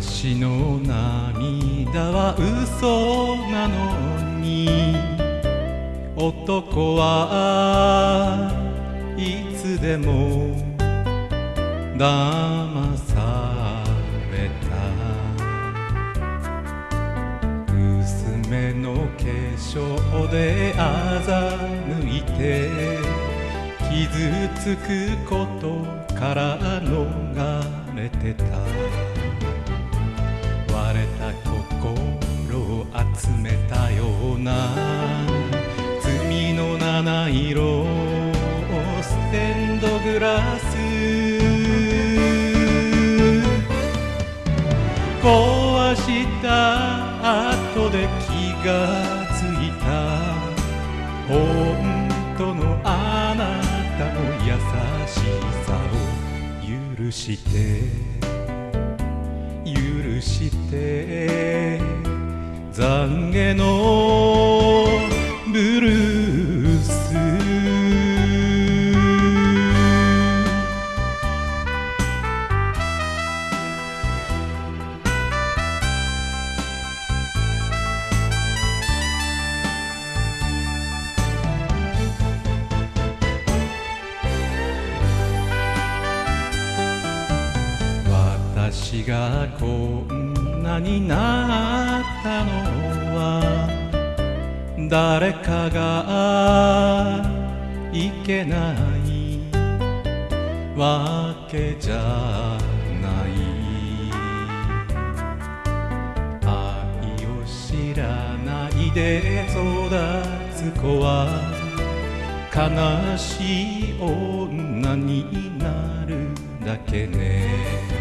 私の涙は嘘なのに男はいつでも騙された。娘の化粧で欺いて傷つくことから壊した後で気がついた。本当のあなたの優しさを許して。許して。懺悔のブルー私がこんなになったのは誰かがいけないわけじゃない。愛を知らないで育つ子は悲しい女になるだけね。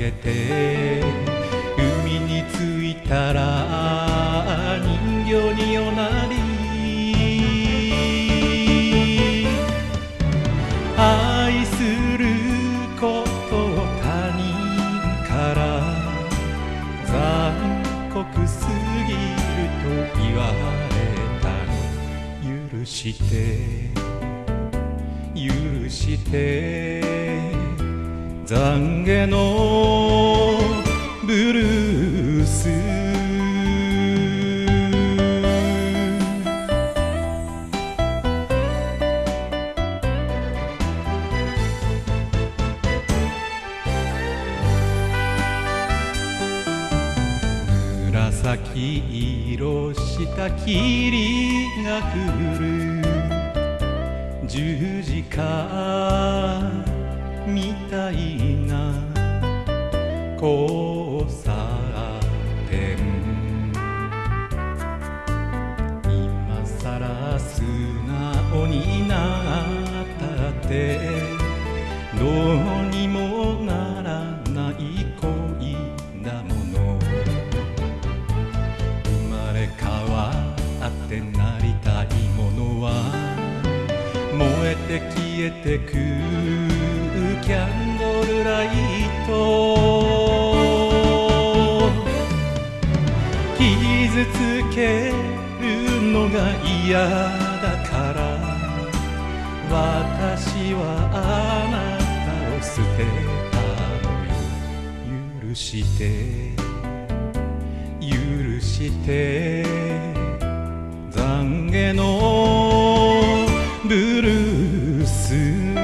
げて海に着いたら人形におなり。愛することを他人から残酷すぎると言われたの。許して許して。懺悔のブルース。紫色した霧が降る十字架。みたいな。交差点今さら素直になったって。どうにもならない恋だもの。生まれ変わってなりたいものは。燃えて消えてく。ライト傷つけるのが嫌だから。私はあなたを捨てた許して。許して。懺悔のブルース。